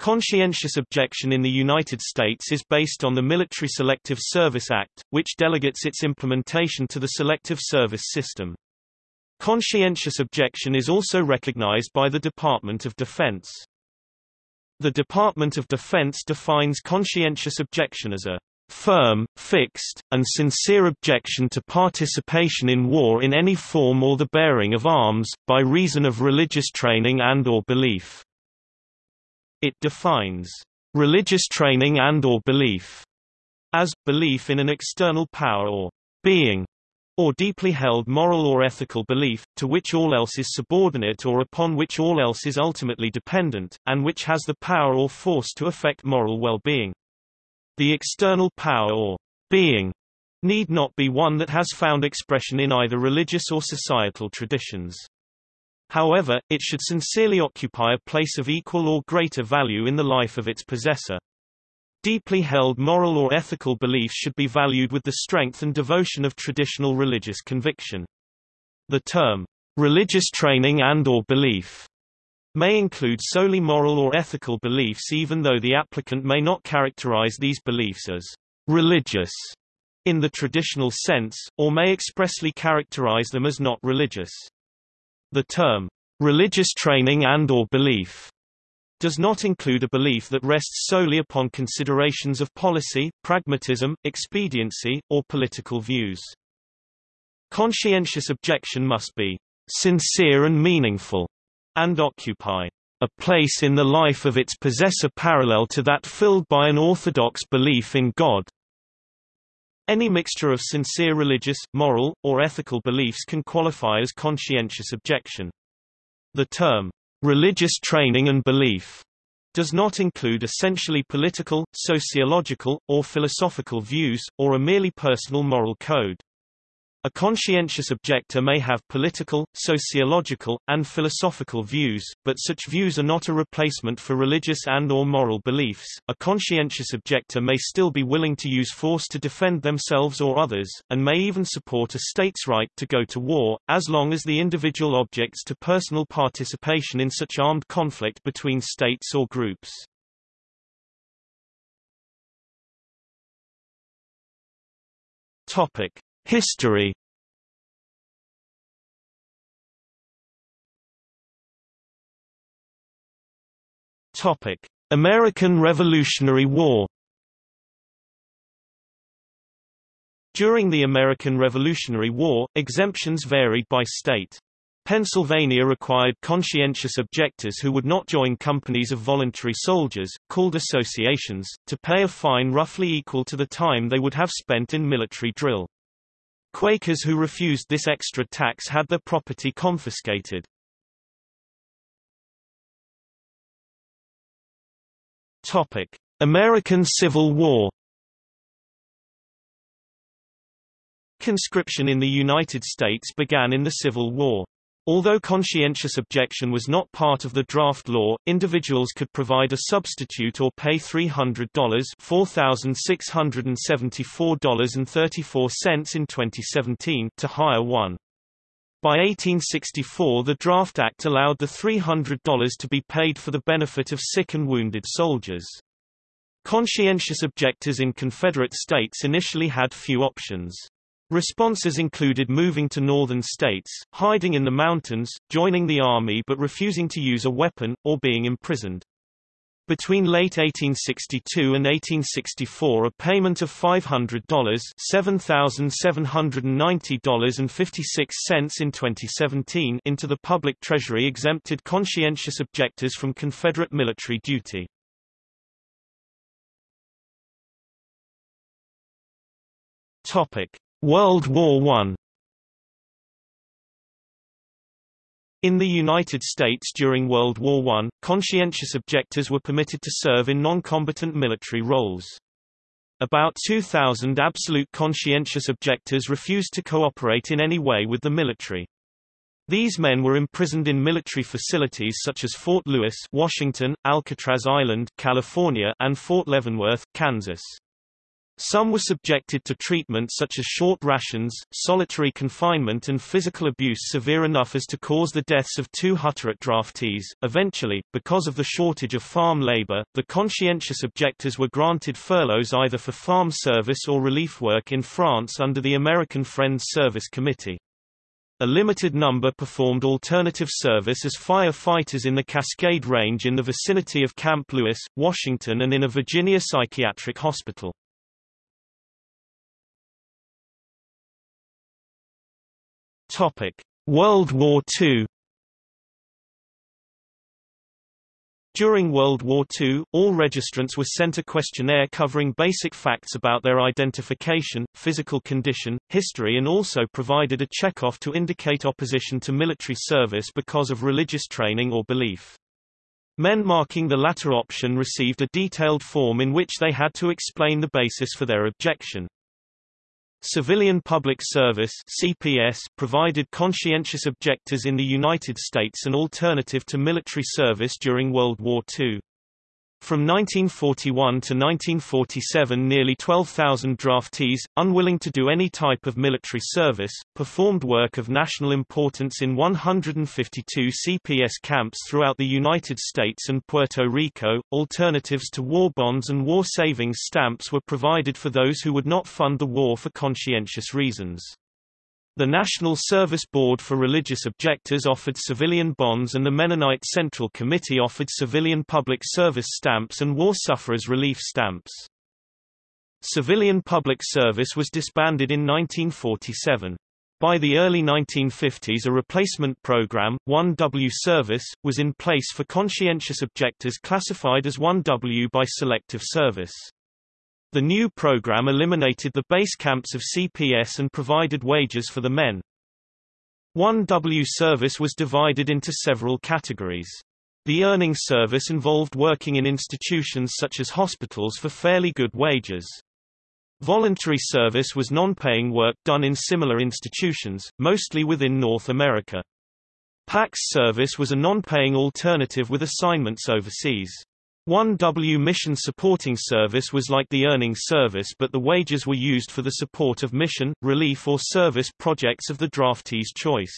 Conscientious objection in the United States is based on the Military Selective Service Act, which delegates its implementation to the Selective Service System. Conscientious objection is also recognized by the Department of Defense. The Department of Defense defines conscientious objection as a firm, fixed, and sincere objection to participation in war in any form or the bearing of arms, by reason of religious training and or belief. It defines religious training and or belief as belief in an external power or being or deeply held moral or ethical belief, to which all else is subordinate or upon which all else is ultimately dependent, and which has the power or force to affect moral well-being. The external power or being need not be one that has found expression in either religious or societal traditions. However, it should sincerely occupy a place of equal or greater value in the life of its possessor. Deeply held moral or ethical beliefs should be valued with the strength and devotion of traditional religious conviction. The term, religious training and or belief, may include solely moral or ethical beliefs even though the applicant may not characterize these beliefs as religious in the traditional sense, or may expressly characterize them as not religious. The term, religious training and or belief, does not include a belief that rests solely upon considerations of policy, pragmatism, expediency, or political views. Conscientious objection must be sincere and meaningful, and occupy a place in the life of its possessor parallel to that filled by an orthodox belief in God. Any mixture of sincere religious, moral, or ethical beliefs can qualify as conscientious objection. The term, religious training and belief, does not include essentially political, sociological, or philosophical views, or a merely personal moral code. A conscientious objector may have political, sociological, and philosophical views, but such views are not a replacement for religious and or moral beliefs. A conscientious objector may still be willing to use force to defend themselves or others, and may even support a state's right to go to war, as long as the individual objects to personal participation in such armed conflict between states or groups. Topic: History Topic: American Revolutionary War During the American Revolutionary War, exemptions varied by state. Pennsylvania required conscientious objectors who would not join companies of voluntary soldiers, called associations, to pay a fine roughly equal to the time they would have spent in military drill. Quakers who refused this extra tax had their property confiscated. Topic: American Civil War Conscription in the United States began in the Civil War. Although conscientious objection was not part of the draft law, individuals could provide a substitute or pay $300 $4,674.34 in 2017 to hire one. By 1864 the Draft Act allowed the $300 to be paid for the benefit of sick and wounded soldiers. Conscientious objectors in Confederate states initially had few options. Responses included moving to northern states, hiding in the mountains, joining the army but refusing to use a weapon, or being imprisoned. Between late 1862 and 1864 a payment of $500 $7,790.56 in 2017 into the public treasury exempted conscientious objectors from Confederate military duty. Topic. World War I In the United States during World War I, conscientious objectors were permitted to serve in non-combatant military roles. About 2,000 absolute conscientious objectors refused to cooperate in any way with the military. These men were imprisoned in military facilities such as Fort Lewis, Washington, Alcatraz Island, California, and Fort Leavenworth, Kansas. Some were subjected to treatment such as short rations, solitary confinement and physical abuse severe enough as to cause the deaths of two Hutterite draftees. Eventually, because of the shortage of farm labor, the conscientious objectors were granted furloughs either for farm service or relief work in France under the American Friends Service Committee. A limited number performed alternative service as firefighters in the Cascade Range in the vicinity of Camp Lewis, Washington and in a Virginia psychiatric hospital. Topic: World War II. During World War II, all registrants were sent a questionnaire covering basic facts about their identification, physical condition, history and also provided a checkoff to indicate opposition to military service because of religious training or belief. Men marking the latter option received a detailed form in which they had to explain the basis for their objection. Civilian Public Service CPS provided conscientious objectors in the United States an alternative to military service during World War II. From 1941 to 1947 nearly 12,000 draftees, unwilling to do any type of military service, performed work of national importance in 152 CPS camps throughout the United States and Puerto Rico. Alternatives to war bonds and war savings stamps were provided for those who would not fund the war for conscientious reasons. The National Service Board for Religious Objectors offered civilian bonds and the Mennonite Central Committee offered civilian public service stamps and war sufferers relief stamps. Civilian public service was disbanded in 1947. By the early 1950s a replacement program, 1W service, was in place for conscientious objectors classified as 1W by selective service. The new program eliminated the base camps of CPS and provided wages for the men. 1W service was divided into several categories. The earning service involved working in institutions such as hospitals for fairly good wages. Voluntary service was non-paying work done in similar institutions, mostly within North America. PAX service was a non-paying alternative with assignments overseas. 1W Mission Supporting Service was like the earning service but the wages were used for the support of mission, relief or service projects of the draftee's choice.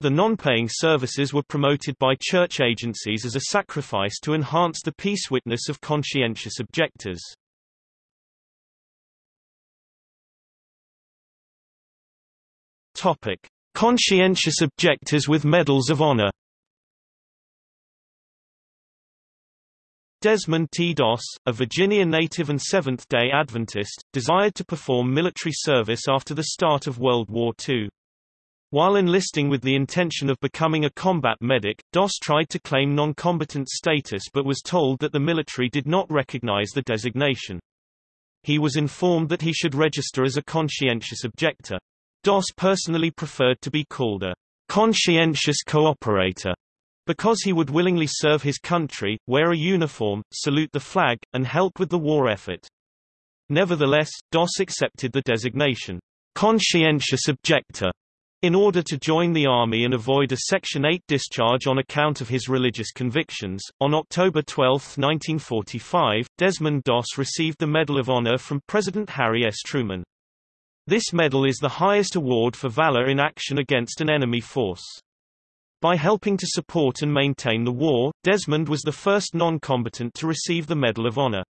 The non-paying services were promoted by church agencies as a sacrifice to enhance the peace witness of conscientious objectors. Topic: Conscientious objectors with medals of honor. Desmond T. Doss, a Virginia native and Seventh-day Adventist, desired to perform military service after the start of World War II. While enlisting with the intention of becoming a combat medic, Doss tried to claim non-combatant status but was told that the military did not recognize the designation. He was informed that he should register as a conscientious objector. Doss personally preferred to be called a conscientious cooperator because he would willingly serve his country, wear a uniform, salute the flag, and help with the war effort. Nevertheless, Doss accepted the designation, conscientious objector, in order to join the army and avoid a Section 8 discharge on account of his religious convictions. On October 12, 1945, Desmond Doss received the Medal of Honor from President Harry S. Truman. This medal is the highest award for valor in action against an enemy force. By helping to support and maintain the war, Desmond was the first non-combatant to receive the Medal of Honor.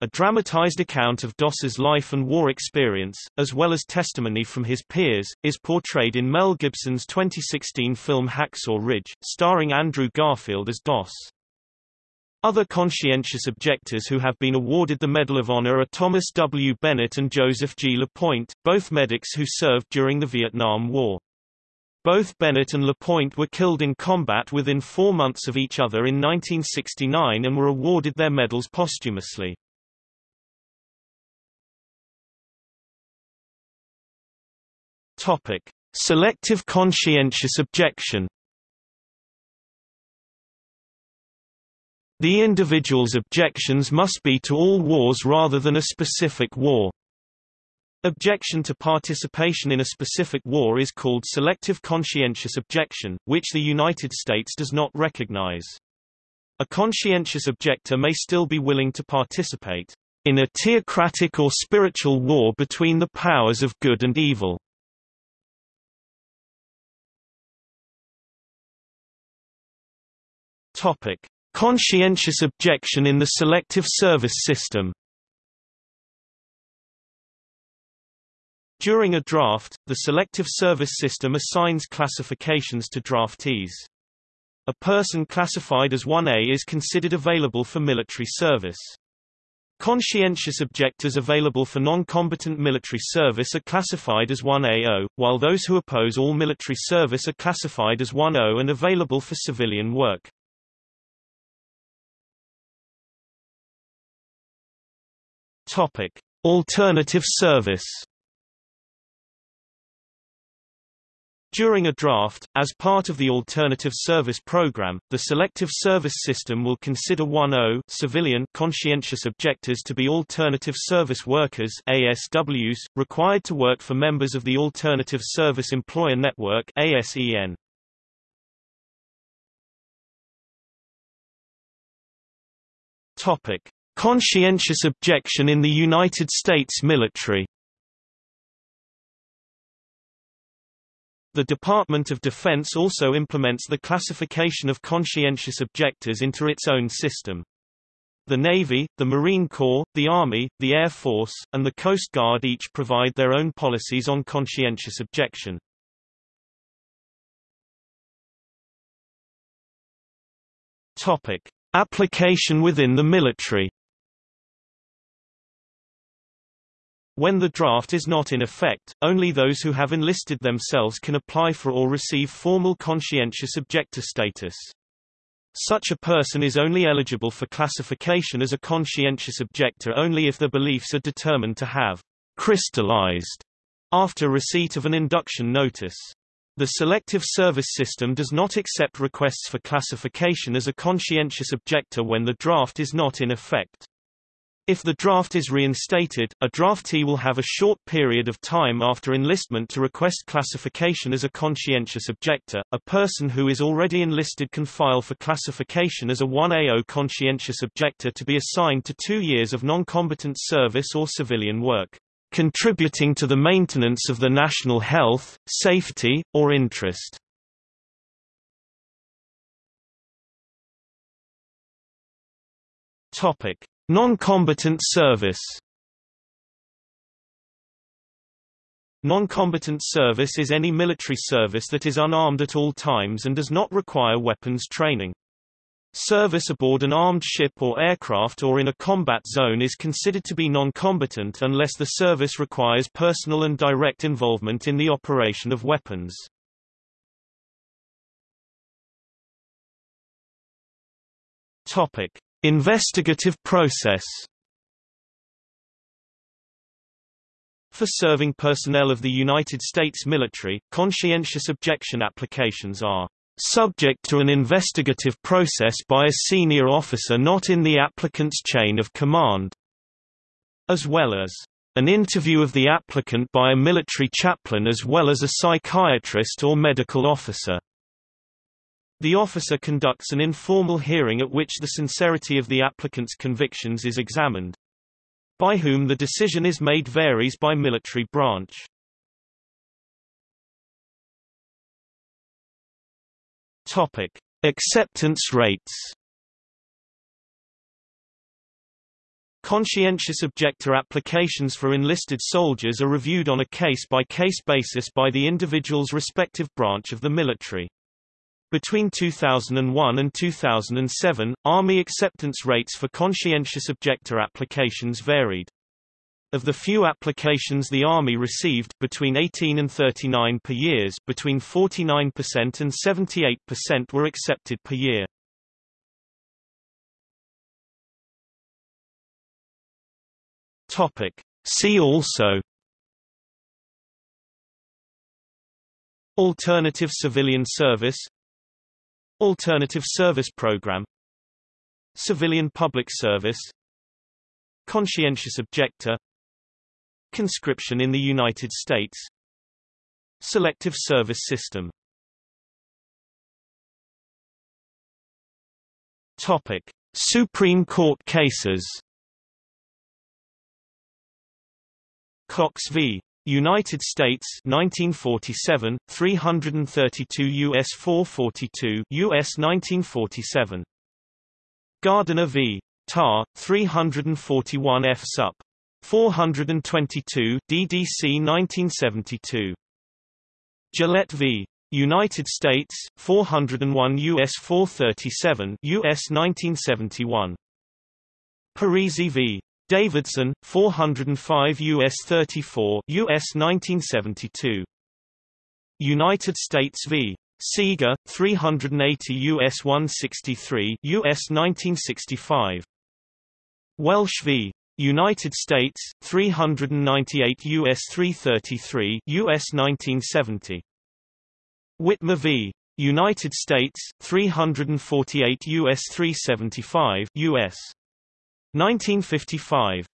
A dramatized account of Doss's life and war experience, as well as testimony from his peers, is portrayed in Mel Gibson's 2016 film Hacksaw Ridge, starring Andrew Garfield as Doss. Other conscientious objectors who have been awarded the Medal of Honor are Thomas W. Bennett and Joseph G. LaPointe, both medics who served during the Vietnam War. Both Bennett and LaPointe were killed in combat within four months of each other in 1969 and were awarded their medals posthumously. Topic. Selective conscientious objection The individual's objections must be to all wars rather than a specific war. Objection to participation in a specific war is called selective conscientious objection, which the United States does not recognize. A conscientious objector may still be willing to participate. in a theocratic or spiritual war between the powers of good and evil. Topic: Conscientious objection in the selective service system. During a draft, the selective service system assigns classifications to draftees. A person classified as 1A is considered available for military service. Conscientious objectors available for non-combatant military service are classified as 1AO, while those who oppose all military service are classified as 1O and available for civilian work. Alternative service. During a draft, as part of the Alternative Service Program, the Selective Service System will consider 1O civilian conscientious objectors to be alternative service workers ASWs, required to work for members of the Alternative Service Employer Network ASEN. Conscientious objection in the United States military The Department of Defense also implements the classification of conscientious objectors into its own system. The Navy, the Marine Corps, the Army, the Air Force, and the Coast Guard each provide their own policies on conscientious objection. Topic: Application within the military. When the draft is not in effect, only those who have enlisted themselves can apply for or receive formal conscientious objector status. Such a person is only eligible for classification as a conscientious objector only if their beliefs are determined to have crystallized after receipt of an induction notice. The Selective Service System does not accept requests for classification as a conscientious objector when the draft is not in effect. If the draft is reinstated, a draftee will have a short period of time after enlistment to request classification as a conscientious objector. A person who is already enlisted can file for classification as a 1AO conscientious objector to be assigned to two years of non-combatant service or civilian work, contributing to the maintenance of the national health, safety, or interest. Topic. Non-combatant service Non-combatant service is any military service that is unarmed at all times and does not require weapons training. Service aboard an armed ship or aircraft or in a combat zone is considered to be non-combatant unless the service requires personal and direct involvement in the operation of weapons. Topic: Investigative process For serving personnel of the United States military, conscientious objection applications are subject to an investigative process by a senior officer not in the applicant's chain of command, as well as an interview of the applicant by a military chaplain as well as a psychiatrist or medical officer. The officer conducts an informal hearing at which the sincerity of the applicant's convictions is examined. By whom the decision is made varies by military branch. Topic: Acceptance rates. Conscientious objector applications for enlisted soldiers are reviewed on a case-by-case -case basis by the individual's respective branch of the military. Between 2001 and 2007, Army acceptance rates for conscientious objector applications varied. Of the few applications the Army received between 18 and 39 per years between 49% and 78% were accepted per year. Topic. See also Alternative civilian service Alternative Service Program. Civilian Public Service. Conscientious Objector. Conscription in the United States. Selective Service System. Topic. Supreme Court cases. Cox v. United States 1947 332 US 442 US 1947 Gardiner v. Tarr 341 F sup. 422 DDC 1972 Gillette v. United States 401 US 437 US 1971 Parisi v Davidson 405 US 34 US 1972 United States v. Seeger 380 US 163 US 1965 Welsh v. United States 398 US 333 US 1970 Witmer v. United States 348 US 375 US 1955